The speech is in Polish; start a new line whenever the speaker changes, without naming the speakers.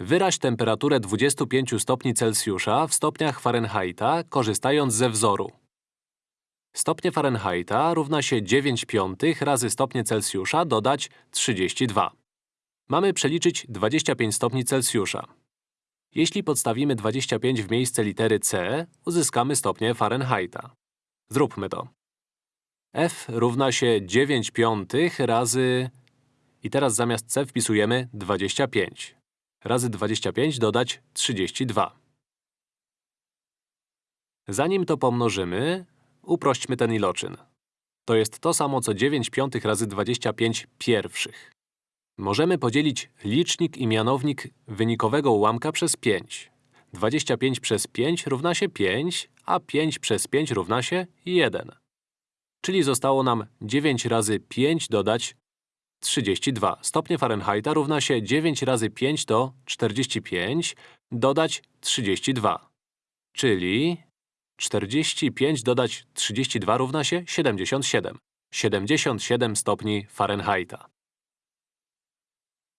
Wyraź temperaturę 25 stopni Celsjusza w stopniach Fahrenheita, korzystając ze wzoru. Stopnie Fahrenheita równa się 9 piątych razy stopnie Celsjusza dodać 32. Mamy przeliczyć 25 stopni Celsjusza. Jeśli podstawimy 25 w miejsce litery C, uzyskamy stopnie Fahrenheita. Zróbmy to. F równa się 9 piątych razy… I teraz zamiast C wpisujemy 25. Razy 25 dodać 32. Zanim to pomnożymy, uprośćmy ten iloczyn. To jest to samo co 9 piątych razy 25 pierwszych. Możemy podzielić licznik i mianownik wynikowego ułamka przez 5. 25 przez 5 równa się 5, a 5 przez 5 równa się 1. Czyli zostało nam 9 razy 5 dodać 32. Stopnie Fahrenheita równa się 9 razy 5 to 45, dodać 32. Czyli 45 dodać 32 równa się 77. 77 stopni Fahrenheita.